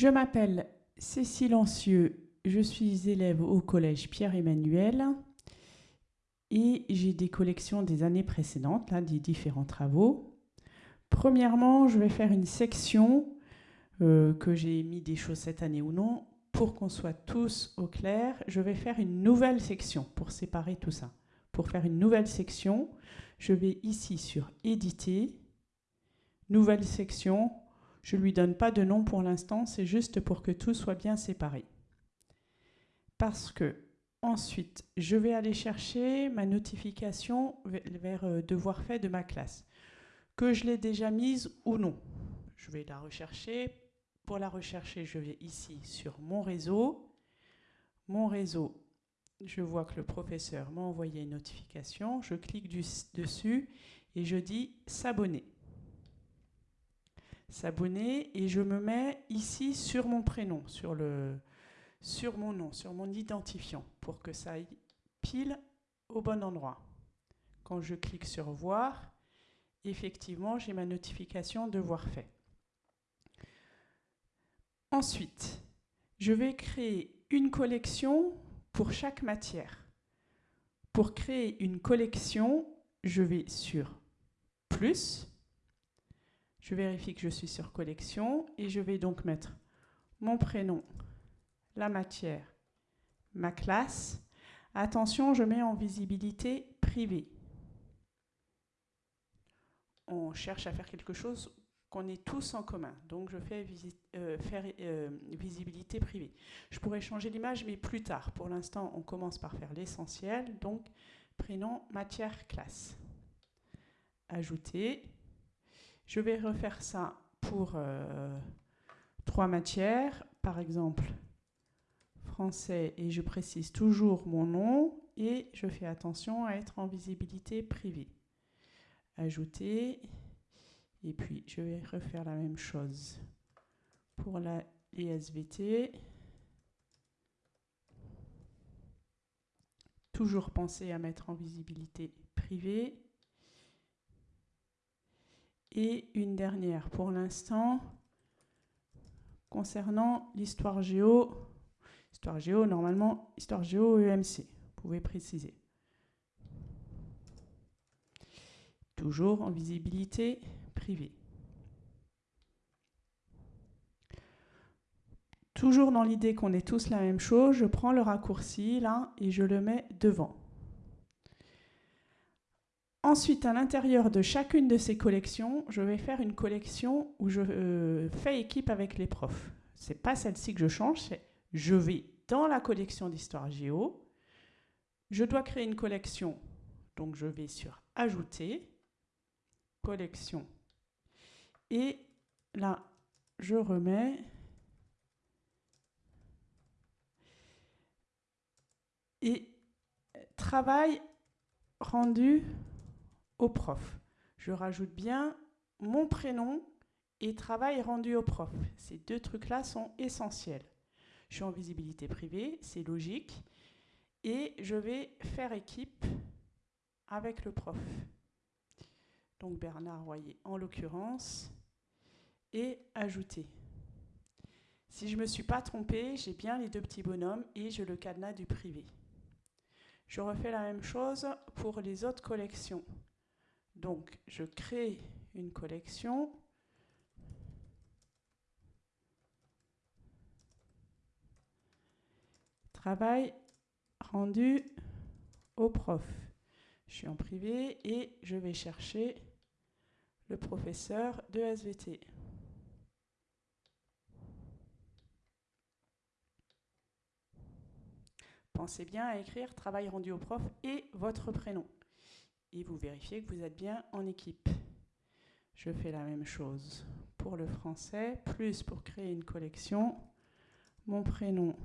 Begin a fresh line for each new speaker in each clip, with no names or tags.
Je m'appelle Cécile Ancieux, je suis élève au collège Pierre-Emmanuel et j'ai des collections des années précédentes, là, des différents travaux. Premièrement, je vais faire une section euh, que j'ai mis des choses cette année ou non. Pour qu'on soit tous au clair, je vais faire une nouvelle section pour séparer tout ça. Pour faire une nouvelle section, je vais ici sur Éditer, Nouvelle section. Je ne lui donne pas de nom pour l'instant, c'est juste pour que tout soit bien séparé. Parce que ensuite, je vais aller chercher ma notification vers euh, devoir fait de ma classe. Que je l'ai déjà mise ou non. Je vais la rechercher. Pour la rechercher, je vais ici sur mon réseau. Mon réseau, je vois que le professeur m'a envoyé une notification. Je clique dessus et je dis s'abonner s'abonner et je me mets ici sur mon prénom, sur, mon nom, sur mon identifiant pour que ça aille pile au bon endroit. Quand je clique sur voir, effectivement, j'ai ma notification de voir fait. Ensuite, je vais créer une collection pour chaque matière. Pour créer une collection, je vais sur plus, je vérifie que je suis sur collection et je vais donc mettre mon prénom, la matière, ma classe. Attention, je mets en visibilité privée. On cherche à faire quelque chose qu'on ait tous en commun. Donc je fais euh, faire euh, visibilité privée. Je pourrais changer l'image, mais plus tard. Pour l'instant, on commence par faire l'essentiel. Donc prénom, matière, classe. Ajouter. Je vais refaire ça pour euh, trois matières, par exemple français, et je précise toujours mon nom, et je fais attention à être en visibilité privée. Ajouter, et puis je vais refaire la même chose pour la SVT. Toujours penser à mettre en visibilité privée. Et une dernière pour l'instant, concernant l'histoire géo. Histoire géo, normalement, histoire géo EMC. Vous pouvez préciser. Toujours en visibilité privée. Toujours dans l'idée qu'on est tous la même chose, je prends le raccourci là et je le mets devant. Ensuite, à l'intérieur de chacune de ces collections, je vais faire une collection où je euh, fais équipe avec les profs. Ce n'est pas celle-ci que je change, c'est je vais dans la collection d'histoire géo. Je dois créer une collection, donc je vais sur Ajouter, Collection. Et là, je remets et travail rendu prof. Je rajoute bien mon prénom et travail rendu au prof. Ces deux trucs-là sont essentiels. Je suis en visibilité privée, c'est logique. Et je vais faire équipe avec le prof. Donc Bernard Royer en l'occurrence. Et ajouter. Si je ne me suis pas trompée, j'ai bien les deux petits bonhommes et je le cadenas du privé. Je refais la même chose pour les autres collections. Donc, je crée une collection. Travail rendu au prof. Je suis en privé et je vais chercher le professeur de SVT. Pensez bien à écrire travail rendu au prof et votre prénom et vous vérifiez que vous êtes bien en équipe. Je fais la même chose pour le français, plus pour créer une collection, mon prénom,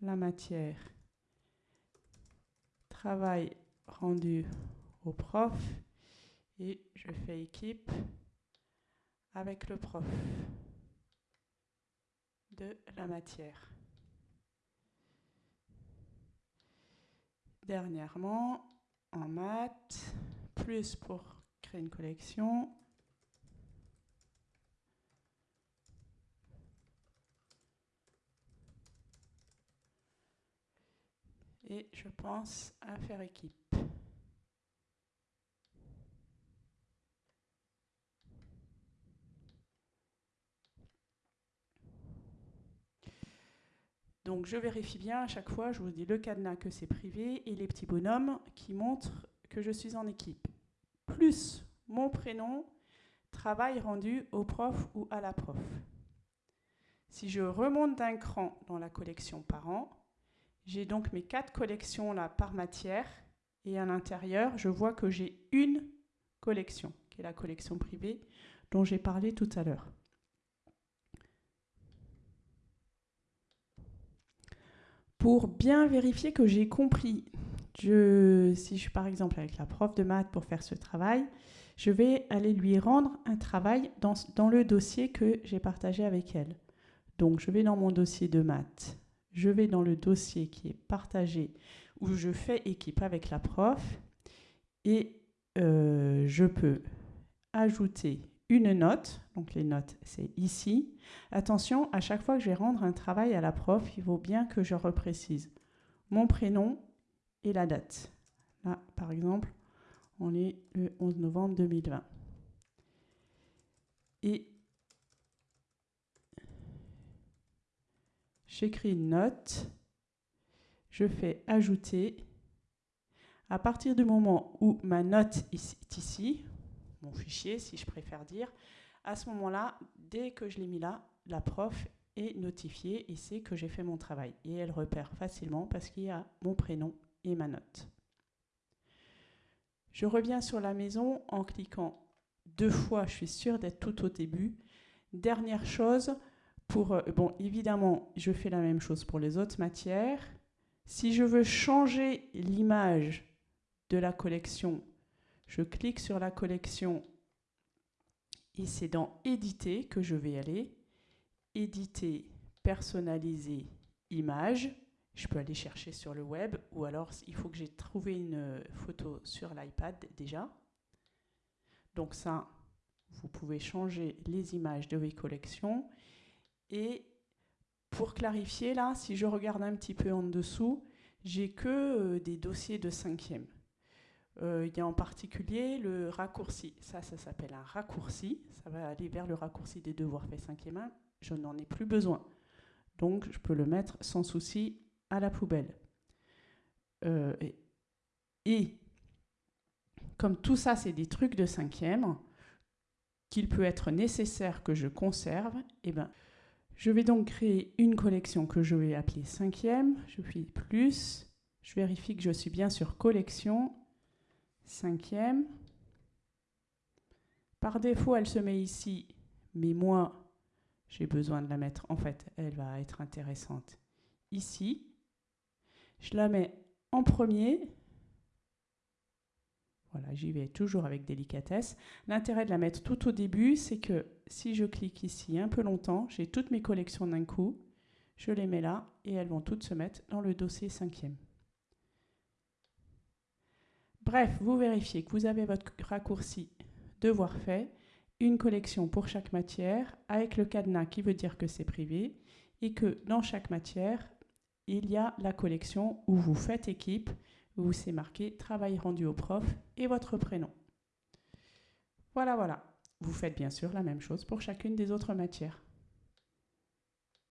la matière, travail rendu au prof, et je fais équipe avec le prof de la matière. Dernièrement, en maths, plus pour créer une collection. Et je pense à faire équipe. Donc je vérifie bien à chaque fois, je vous dis le cadenas que c'est privé et les petits bonhommes qui montrent que je suis en équipe. Plus mon prénom, travail rendu au prof ou à la prof. Si je remonte d'un cran dans la collection parents, j'ai donc mes quatre collections là par matière et à l'intérieur, je vois que j'ai une collection, qui est la collection privée dont j'ai parlé tout à l'heure. Pour bien vérifier que j'ai compris. Si je suis par exemple avec la prof de maths pour faire ce travail, je vais aller lui rendre un travail dans, dans le dossier que j'ai partagé avec elle. Donc je vais dans mon dossier de maths, je vais dans le dossier qui est partagé où je fais équipe avec la prof et euh, je peux ajouter une note, donc les notes c'est ici. Attention, à chaque fois que je vais rendre un travail à la prof, il vaut bien que je reprécise mon prénom et la date. Là, par exemple, on est le 11 novembre 2020. Et j'écris une note, je fais ajouter. À partir du moment où ma note est ici, mon fichier, si je préfère dire, à ce moment-là, dès que je l'ai mis là, la prof est notifiée et sait que j'ai fait mon travail. Et elle repère facilement parce qu'il y a mon prénom et ma note. Je reviens sur la maison en cliquant deux fois, je suis sûre d'être tout au début. Dernière chose, pour, euh, bon, évidemment, je fais la même chose pour les autres matières. Si je veux changer l'image de la collection je clique sur la collection et c'est dans Éditer que je vais aller. Éditer, personnaliser, image. Je peux aller chercher sur le web ou alors il faut que j'ai trouvé une photo sur l'iPad déjà. Donc ça, vous pouvez changer les images de vos collections. Et pour clarifier, là, si je regarde un petit peu en dessous, j'ai que euh, des dossiers de cinquième. Euh, il y a en particulier le raccourci. Ça, ça s'appelle un raccourci. Ça va aller vers le raccourci des devoirs faits cinquième main. Je n'en ai plus besoin. Donc, je peux le mettre sans souci à la poubelle. Euh, et, comme tout ça, c'est des trucs de cinquième, qu'il peut être nécessaire que je conserve, eh ben, je vais donc créer une collection que je vais appeler cinquième. Je fais plus. Je vérifie que je suis bien sur collection Cinquième. Par défaut, elle se met ici, mais moi, j'ai besoin de la mettre. En fait, elle va être intéressante ici. Je la mets en premier. Voilà, j'y vais toujours avec délicatesse. L'intérêt de la mettre tout au début, c'est que si je clique ici un peu longtemps, j'ai toutes mes collections d'un coup. Je les mets là et elles vont toutes se mettre dans le dossier cinquième. Bref, vous vérifiez que vous avez votre raccourci devoir fait, une collection pour chaque matière, avec le cadenas qui veut dire que c'est privé, et que dans chaque matière, il y a la collection où vous faites équipe, où c'est marqué travail rendu au prof et votre prénom. Voilà, voilà. Vous faites bien sûr la même chose pour chacune des autres matières.